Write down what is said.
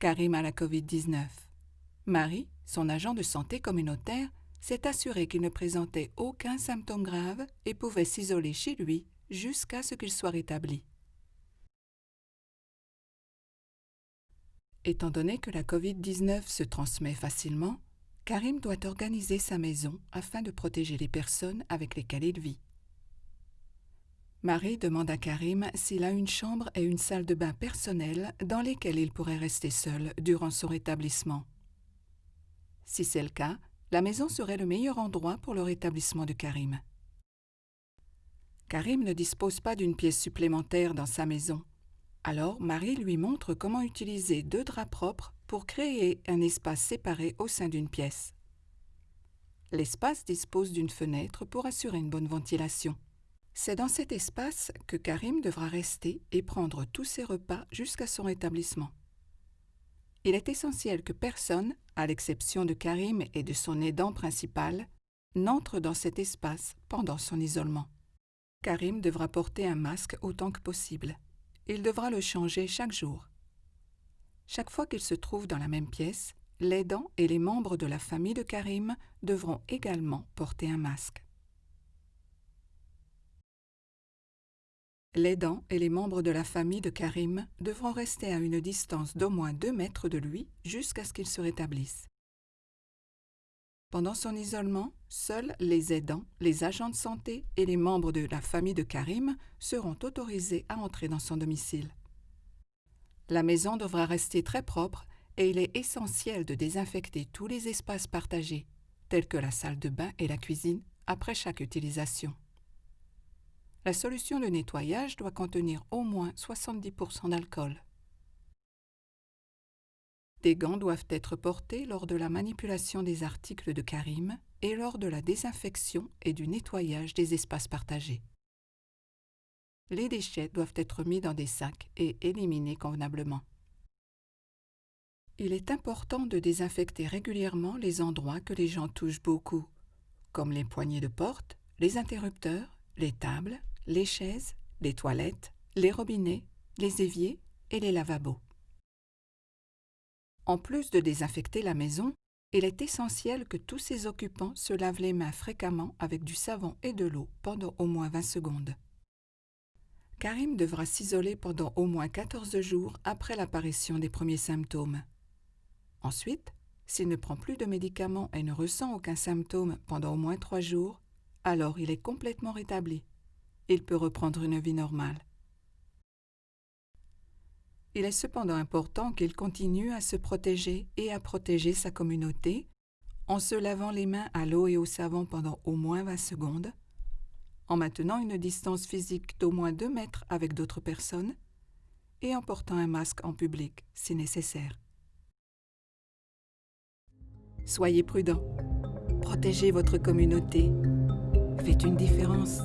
Karim a la COVID-19. Marie, son agent de santé communautaire, s'est assuré qu'il ne présentait aucun symptôme grave et pouvait s'isoler chez lui jusqu'à ce qu'il soit rétabli. Étant donné que la COVID-19 se transmet facilement, Karim doit organiser sa maison afin de protéger les personnes avec lesquelles il vit. Marie demande à Karim s'il a une chambre et une salle de bain personnelle dans lesquelles il pourrait rester seul durant son rétablissement. Si c'est le cas, la maison serait le meilleur endroit pour le rétablissement de Karim. Karim ne dispose pas d'une pièce supplémentaire dans sa maison. Alors Marie lui montre comment utiliser deux draps propres pour créer un espace séparé au sein d'une pièce. L'espace dispose d'une fenêtre pour assurer une bonne ventilation. C'est dans cet espace que Karim devra rester et prendre tous ses repas jusqu'à son rétablissement. Il est essentiel que personne, à l'exception de Karim et de son aidant principal, n'entre dans cet espace pendant son isolement. Karim devra porter un masque autant que possible. Il devra le changer chaque jour. Chaque fois qu'il se trouve dans la même pièce, l'aidant et les membres de la famille de Karim devront également porter un masque. L'aidant et les membres de la famille de Karim devront rester à une distance d'au moins deux mètres de lui jusqu'à ce qu'il se rétablisse. Pendant son isolement, seuls les aidants, les agents de santé et les membres de la famille de Karim seront autorisés à entrer dans son domicile. La maison devra rester très propre et il est essentiel de désinfecter tous les espaces partagés, tels que la salle de bain et la cuisine, après chaque utilisation. La solution de nettoyage doit contenir au moins 70% d'alcool. Des gants doivent être portés lors de la manipulation des articles de Karim et lors de la désinfection et du nettoyage des espaces partagés. Les déchets doivent être mis dans des sacs et éliminés convenablement. Il est important de désinfecter régulièrement les endroits que les gens touchent beaucoup, comme les poignées de porte, les interrupteurs, les tables, les chaises, les toilettes, les robinets, les éviers et les lavabos. En plus de désinfecter la maison, il est essentiel que tous ses occupants se lavent les mains fréquemment avec du savon et de l'eau pendant au moins 20 secondes. Karim devra s'isoler pendant au moins 14 jours après l'apparition des premiers symptômes. Ensuite, s'il ne prend plus de médicaments et ne ressent aucun symptôme pendant au moins 3 jours, alors il est complètement rétabli il peut reprendre une vie normale. Il est cependant important qu'il continue à se protéger et à protéger sa communauté en se lavant les mains à l'eau et au savon pendant au moins 20 secondes, en maintenant une distance physique d'au moins 2 mètres avec d'autres personnes et en portant un masque en public si nécessaire. Soyez prudents, protégez votre communauté, faites une différence.